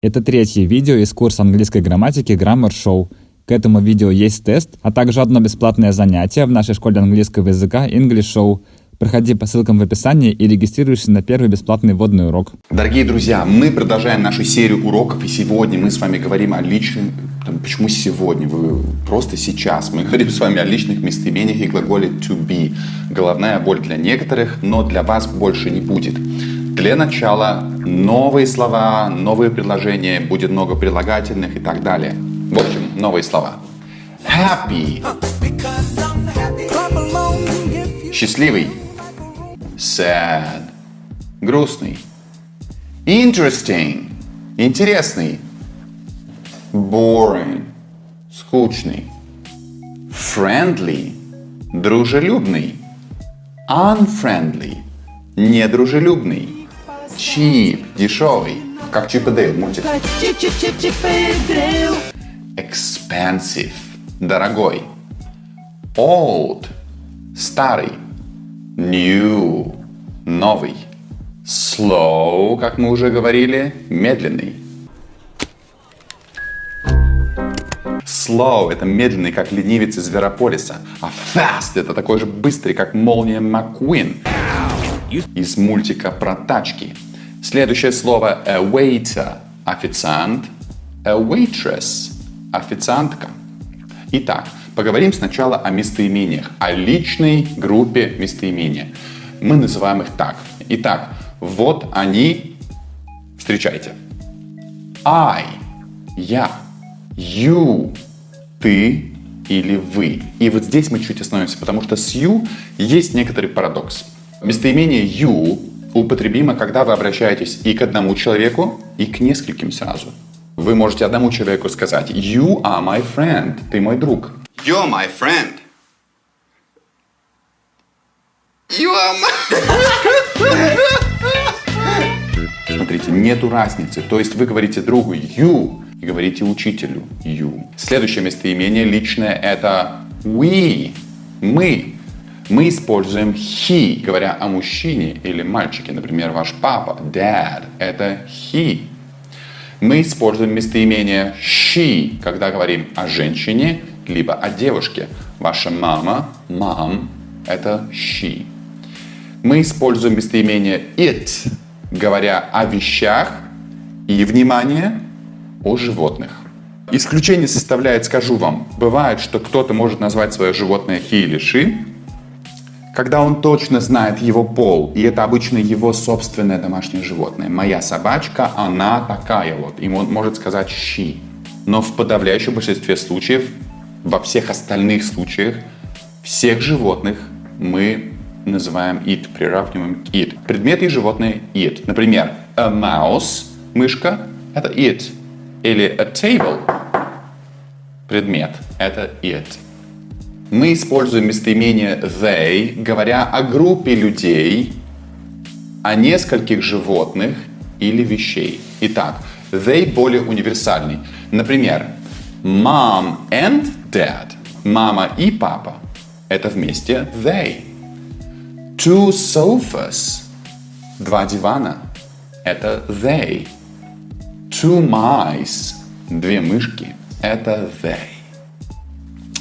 Это третье видео из курса английской грамматики Grammar Show. К этому видео есть тест, а также одно бесплатное занятие в нашей школе английского языка English Show. Проходи по ссылкам в описании и регистрируйся на первый бесплатный вводный урок. Дорогие друзья, мы продолжаем нашу серию уроков, и сегодня мы с вами говорим о личных... Там, почему сегодня? Вы просто сейчас. Мы говорим с вами о личных местоимениях и глаголе to be. Головная боль для некоторых, но для вас больше не будет. Для начала новые слова, новые предложения, будет много прилагательных и так далее. В общем, новые слова. Happy. Счастливый. Sad. Грустный. Interesting. Интересный. Boring. Скучный. Friendly. Дружелюбный. Unfriendly. Недружелюбный cheap, дешевый, как Чип и Дейл мультик. Expensive, дорогой. Old, старый. New, новый. Slow, как мы уже говорили, медленный. Slow – это медленный, как ленивец из Зверополиса. А fast – это такой же быстрый, как молния Маккуин из мультика про тачки. Следующее слово a waiter – официант, a waitress – официантка. Итак, поговорим сначала о местоимениях, о личной группе местоимения. Мы называем их так. Итак, вот они, встречайте. I – я, you – ты или вы. И вот здесь мы чуть остановимся, потому что с you есть некоторый парадокс. Местоимение you употребимо, когда вы обращаетесь и к одному человеку, и к нескольким сразу. Вы можете одному человеку сказать You are my friend. Ты мой друг. You're my friend. You are my... Смотрите, нету разницы. То есть вы говорите другу you и говорите учителю you. Следующее местоимение личное это we. Мы. Мы используем he, говоря о мужчине или мальчике. Например, ваш папа, dad, это he. Мы используем местоимение she, когда говорим о женщине, либо о девушке. Ваша мама, mom, это she. Мы используем местоимение it, говоря о вещах и, внимание, о животных. Исключение составляет, скажу вам, бывает, что кто-то может назвать свое животное he или she, когда он точно знает его пол, и это обычно его собственное домашнее животное. Моя собачка, она такая вот, и он может сказать she. Но в подавляющем большинстве случаев, во всех остальных случаях, всех животных мы называем it, приравниваем к it. Предметы и животные it. Например, a mouse, мышка, это it. Или a table, предмет, это it. Мы используем местоимение they, говоря о группе людей, о нескольких животных или вещей. Итак, they более универсальный. Например, mom and dad. Мама и папа. Это вместе they. Two sofas. Два дивана. Это they. Two mice. Две мышки. Это they.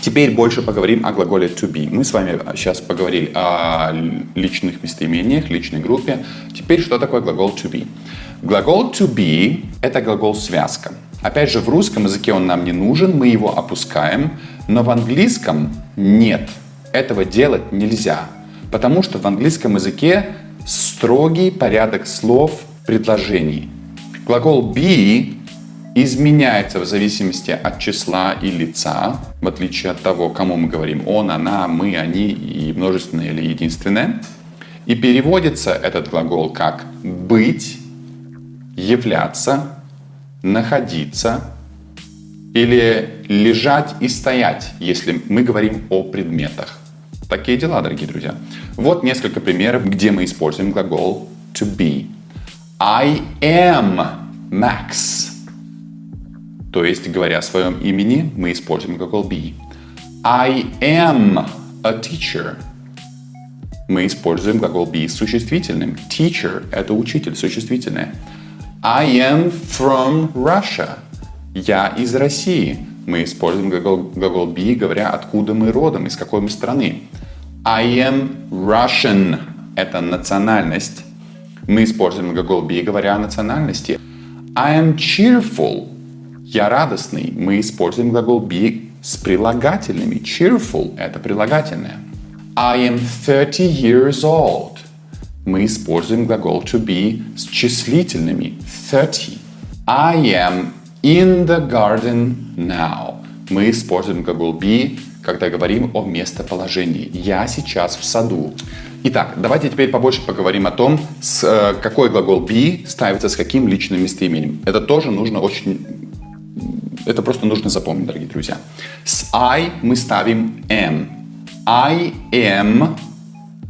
Теперь больше поговорим о глаголе to be. Мы с вами сейчас поговорили о личных местоимениях, личной группе. Теперь что такое глагол to be? Глагол to be – это глагол связка. Опять же, в русском языке он нам не нужен, мы его опускаем, но в английском нет. Этого делать нельзя, потому что в английском языке строгий порядок слов предложений. Глагол be изменяется в зависимости от числа и лица, в отличие от того, кому мы говорим он, она, мы, они и множественное или единственное. И переводится этот глагол как быть, являться, находиться или лежать и стоять, если мы говорим о предметах. Такие дела, дорогие друзья. Вот несколько примеров, где мы используем глагол to be. I am Max. То есть, говоря о своем имени, мы используем глагол be. I am a teacher. Мы используем глагол be с существительным. Teacher – это учитель, существительное. I am from Russia. Я из России. Мы используем глагол, глагол be, говоря, откуда мы родом, из какой мы страны. I am Russian. Это национальность. Мы используем глагол be, говоря о национальности. I am cheerful. Я радостный. Мы используем глагол be с прилагательными. Cheerful – это прилагательное. I am 30 years old. Мы используем глагол to be с числительными. 30. I am in the garden now. Мы используем глагол be, когда говорим о местоположении. Я сейчас в саду. Итак, давайте теперь побольше поговорим о том, с, э, какой глагол be ставится с каким личным местоимением. Это тоже нужно очень... Это просто нужно запомнить, дорогие друзья. С I мы ставим am. I am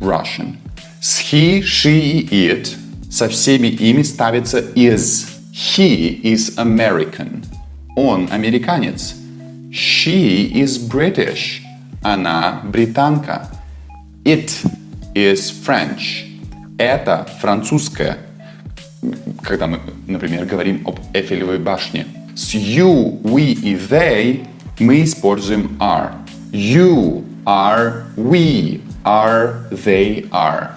Russian. С he, she и it со всеми ими ставится is. He is American. Он американец. She is British. Она британка. It is French. Это французское. Когда мы, например, говорим об Эфелевой башне. С you, we и they мы используем are. You are, we are, they are.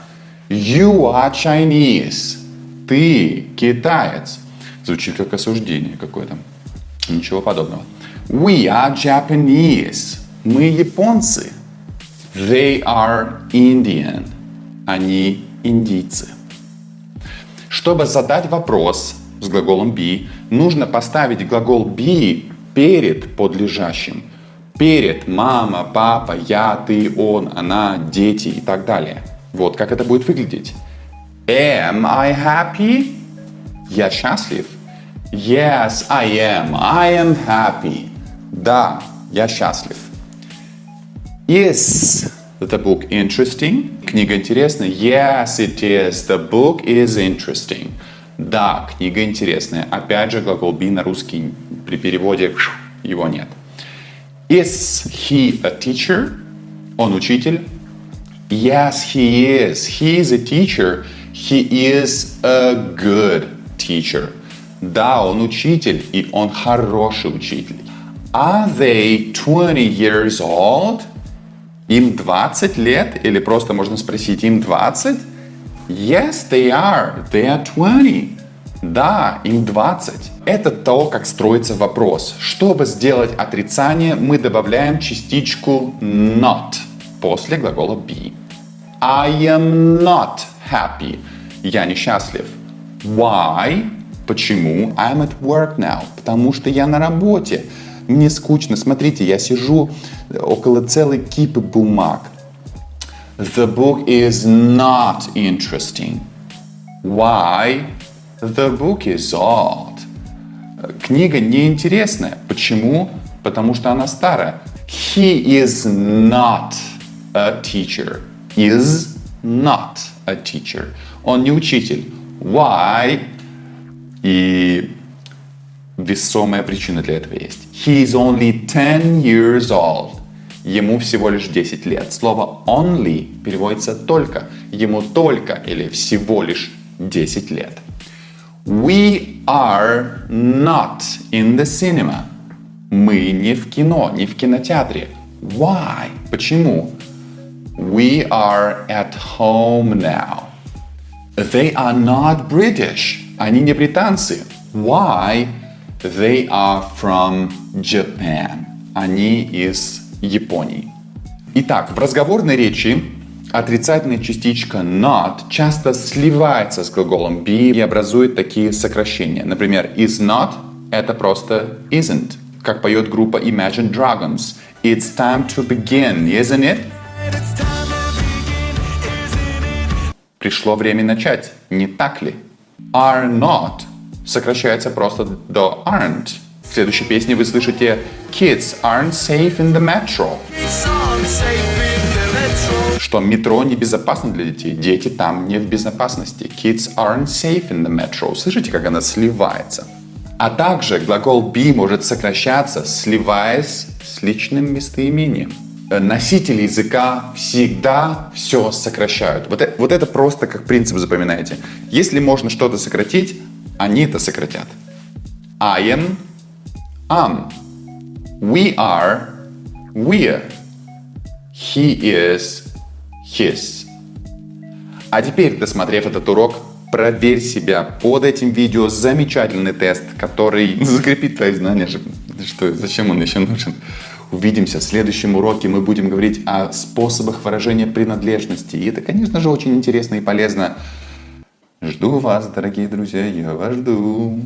You are Chinese. Ты китаец. Звучит как осуждение какое-то. Ничего подобного. We are Japanese. Мы японцы. They are Indian. Они индийцы. Чтобы задать вопрос с глаголом be, нужно поставить глагол be перед подлежащим. Перед мама, папа, я, ты, он, она, дети и так далее. Вот как это будет выглядеть. Am I happy? Я счастлив. Yes, I am. I am happy. Да, я счастлив. Is the book interesting? Книга интересная. Yes, it is. The book is interesting. Да, книга интересная. Опять же, глагол be на русский при переводе его нет. Is he a teacher? Он учитель? Yes, he is. He is a teacher. He is a good teacher. Да, он учитель, и он хороший учитель. Are they 20 years old? Им 20 лет? Или просто можно спросить, им 20? Yes, they are. They are 20. Да, им 20. Это то, как строится вопрос. Чтобы сделать отрицание, мы добавляем частичку not после глагола be. I am not happy. Я несчастлив. Why? Почему? I'm at work now. Потому что я на работе. Мне скучно. Смотрите, я сижу около целой кипы бумаг. The book is not interesting. Why? The book is old. Книга неинтересная. Почему? Потому что она старая. He is not a teacher. Is not a teacher. Он не учитель. Why? И весомая причина для этого есть. He is only 10 years old. Ему всего лишь 10 лет. Слово only переводится только. Ему только или всего лишь 10 лет. We are not in the cinema. Мы не в кино, не в кинотеатре. Why? Почему? We are at home now. They are not British. Они не британцы. Why? They are from Japan. Они из Японии. Итак, в разговорной речи отрицательная частичка not часто сливается с глаголом be и образует такие сокращения. Например, is not – это просто isn't, как поет группа Imagine Dragons. It's time to begin, isn't it? Пришло время начать, не так ли? Are not сокращается просто до aren't. В следующей песне вы слышите Kids aren't safe in the metro. Что метро небезопасно для детей. Дети там не в безопасности. Kids aren't safe in the metro. Слышите, как она сливается? А также глагол be может сокращаться, сливаясь с личным местоимением. Э, носители языка всегда все сокращают. Вот это, вот это просто как принцип запоминайте. Если можно что-то сократить, Они это сократят. I am, am. We are, we're. He is, his. А теперь, досмотрев этот урок, проверь себя под этим видео. Замечательный тест, который закрепит твои знания. Что, зачем он еще нужен? Увидимся в следующем уроке. Мы будем говорить о способах выражения принадлежности. И это, конечно же, очень интересно и полезно. Жду вас, дорогие друзья, я вас жду.